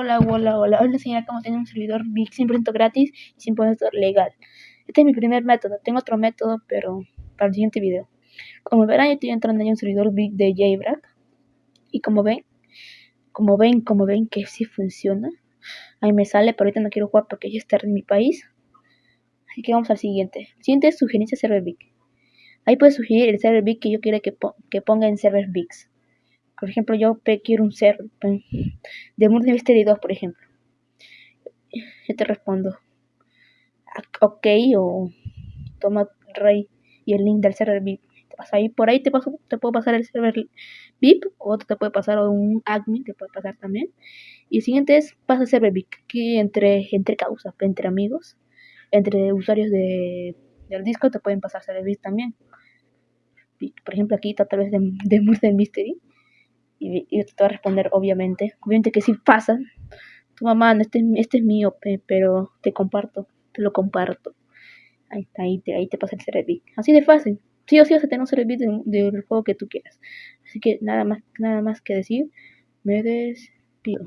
Hola, hola, hola. Hoy les enseñaré cómo tener un servidor Big 100% gratis y 100% legal. Este es mi primer método. Tengo otro método, pero para el siguiente video. Como verán, yo estoy entrando en un servidor Big de JBrack. Y como ven, como ven, como ven que sí funciona. Ahí me sale, pero ahorita no quiero jugar porque ya está en mi país. Así que vamos al siguiente. El siguiente es sugerencia server Big. Ahí puedes sugerir el server Big que yo quiera que, que ponga en server Bigs. Por ejemplo, yo quiero un server de Murder Mystery 2, por ejemplo. Yo te respondo, ok, o toma rey y el link del server VIP. Te pasa ahí, por ahí te, paso, te puedo pasar el server VIP, o otro te puede pasar un admin, te puede pasar también. Y el siguiente es pasa server VIP, que entre, entre causas, entre amigos, entre usuarios de, del disco te pueden pasar server VIP también. Por ejemplo, aquí está tal vez de Murder Mystery y, yo te voy a responder, obviamente. Obviamente que si pasa. Tu mamá, este, este es mío, pero te comparto, te lo comparto. Ahí, ahí, te, ahí te pasa el Cerebic. Así de fácil. Sí o sí vas a tener un Cerebic del, del juego que tú quieras. Así que nada más, nada más que decir. Me despido.